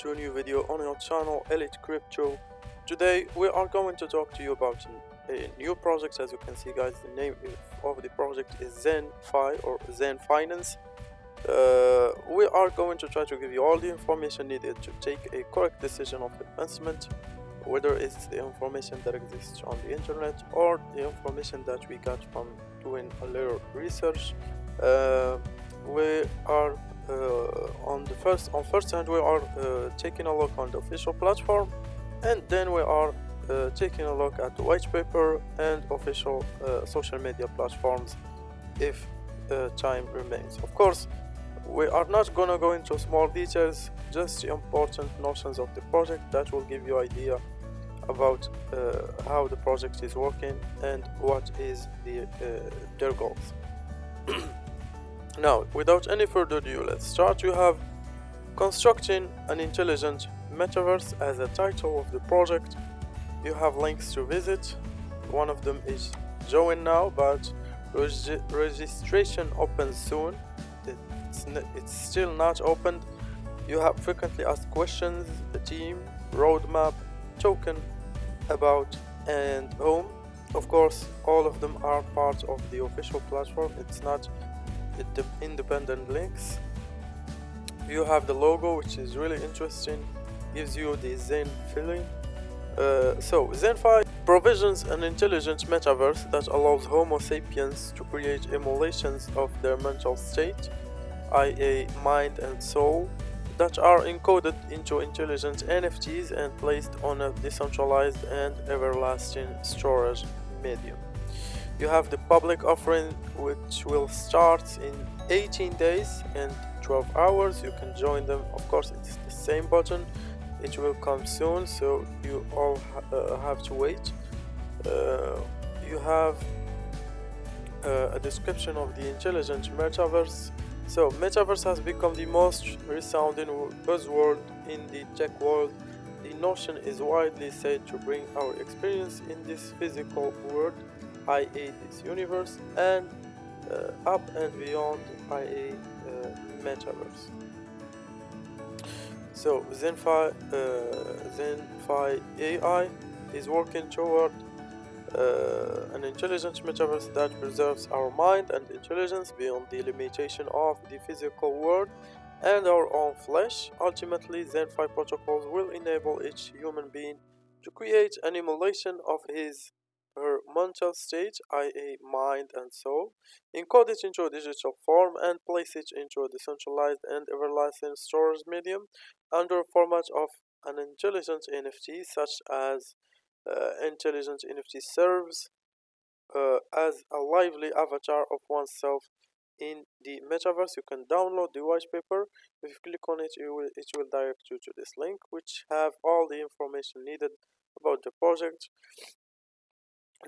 to a new video on your channel Elite Crypto. Today we are going to talk to you about a new project as you can see guys the name of the project is ZenFi or Zen Finance. Uh, we are going to try to give you all the information needed to take a correct decision of investment whether it's the information that exists on the internet or the information that we got from doing a little research. Uh, we are on the first on first hand we are uh, taking a look on the official platform and then we are uh, taking a look at the white paper and official social media platforms if time remains. Of course we are not gonna go into small details just the important notions of the project that will give you idea about uh, how the project is working and what is the uh, their goals Now, without any further ado, let's start. You have Constructing an Intelligent Metaverse as the title of the project. You have links to visit. One of them is join now, but reg registration opens soon. It's, it's still not opened. You have frequently asked questions, the team, roadmap, token, about, and home. Of course, all of them are part of the official platform. It's not independent links you have the logo which is really interesting gives you the zen feeling uh, so ZenFi provisions an intelligent metaverse that allows Homo sapiens to create emulations of their mental state, i.e. mind and soul, that are encoded into intelligent NFTs and placed on a decentralized and everlasting storage medium. You have the public offering which will start in 18 days and 12 hours. You can join them. Of course, it's the same button. It will come soon, so you all ha uh, have to wait. Uh, you have uh, a description of the intelligent metaverse. So, metaverse has become the most resounding buzzword in the tech world. The notion is widely said to bring our experience in this physical world IA this universe and uh, up and beyond IA uh, metaverse. So ZenFi, uh, ZenFi AI is working toward uh, an intelligent metaverse that preserves our mind and intelligence beyond the limitation of the physical world and our own flesh. Ultimately, ZenFi protocols will enable each human being to create an emulation of his her mental state, i.e. mind and soul, encode it into a digital form and place it into a decentralized and everlasting storage medium under format of an intelligent NFT such as uh, intelligent NFT serves uh, as a lively avatar of oneself in the metaverse. You can download the white paper. If you click on it, it will, it will direct you to this link which have all the information needed about the project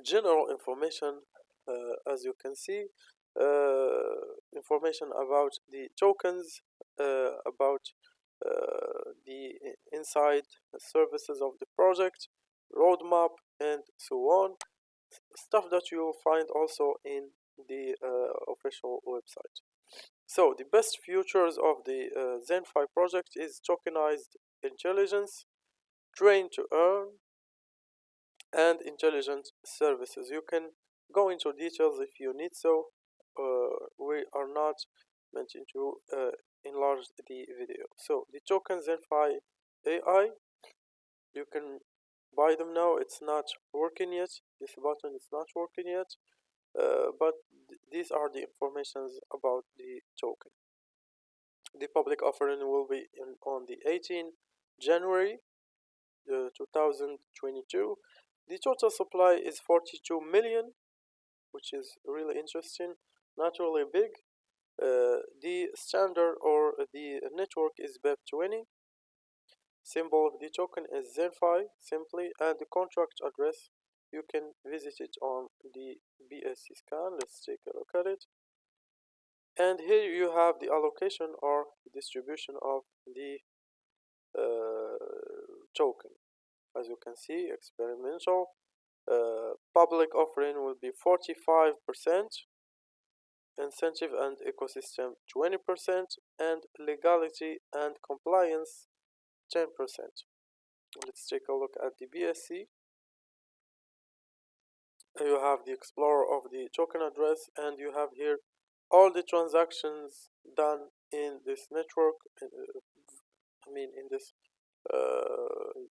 general information uh, as you can see uh, information about the tokens uh, about uh, the inside services of the project roadmap and so on. Stuff that you will find also in the uh, official website. So the best features of the uh, ZenFi project is tokenized intelligence train to earn and intelligent services. You can go into details if you need so. Uh, we are not meant to uh, enlarge the video. So the tokens ZenFi AI you can buy them now. It's not working yet. This button is not working yet. Uh, but th these are the informations about the token. The public offering will be in, on the 18 January uh, 2022 the total supply is 42 million, which is really interesting, not really big. Uh, the standard or the network is BEP20. Symbol of the token is ZenFi simply, and the contract address you can visit it on the BSC scan. Let's take a look at it. And here you have the allocation or distribution of the uh, token as you can see experimental. Uh, public offering will be 45% incentive and ecosystem 20% and legality and compliance 10% let's take a look at the BSC you have the explorer of the token address and you have here all the transactions done in this network uh, I mean in this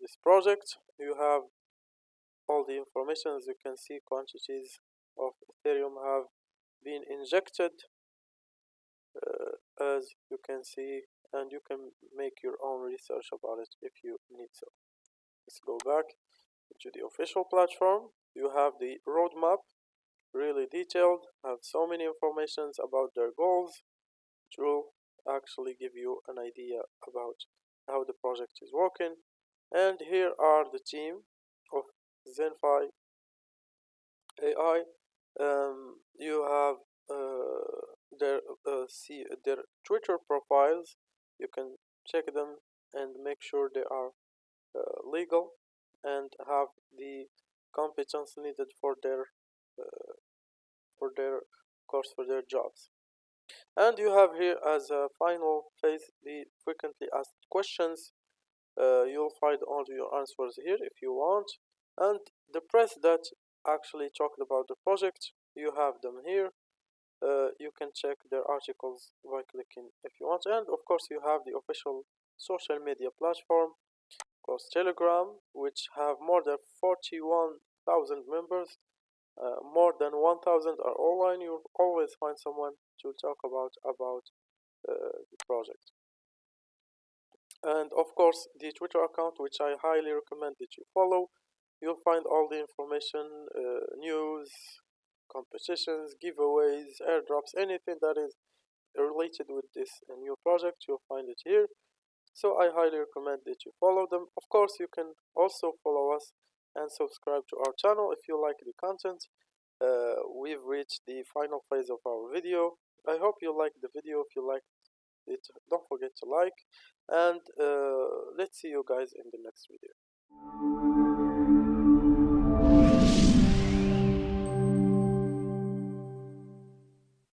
this project you have all the information as you can see quantities of Ethereum have been injected uh, as you can see and you can make your own research about it if you need so. Let's go back to the official platform. You have the roadmap really detailed have so many informations about their goals which will actually give you an idea about how the project is working. And here are the team of ZenFi AI um, you have uh, their uh, see their Twitter profiles. You can check them and make sure they are uh, legal and have the competence needed for their uh, for their course for their jobs and you have here as a final phase the frequently asked questions. Uh, you'll find all your answers here if you want. And the press that actually talked about the project you have them here. Uh, you can check their articles by clicking if you want. And of course you have the official social media platform of course telegram which have more than 41,000 members. Uh, more than 1000 are online. You'll always find someone to talk about about uh, the project. And of course the twitter account which i highly recommend that you follow you'll find all the information uh, news competitions giveaways airdrops anything that is related with this uh, new project you'll find it here. So i highly recommend that you follow them. Of course you can also follow us and subscribe to our channel if you like the content. Uh, we've reached the final phase of our video i hope you like the video. If you liked it don't forget to like. And uh, let's see you guys in the next video